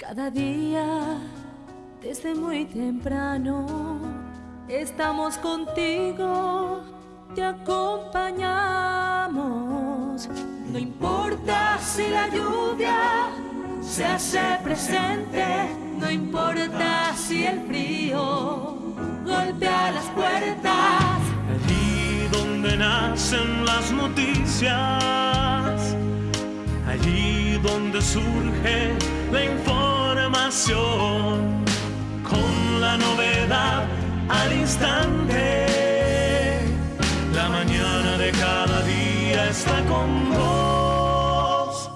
Cada día, desde muy temprano, estamos contigo, te acompañamos. No importa si la lluvia se hace presente, no importa si el frío golpea las puertas. Allí donde nacen las noticias, allí donde surge la mañana de cada día está con vos.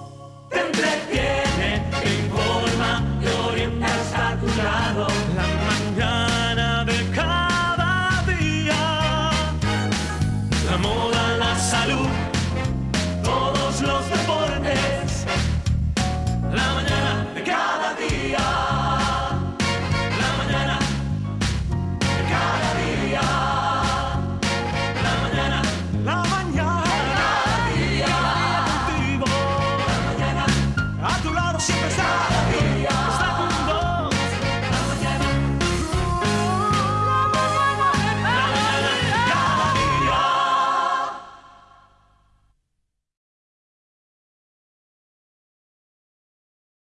Te entretiene, te informa, te orienta hasta tu lado. La mañana de cada día, la moda, la salud.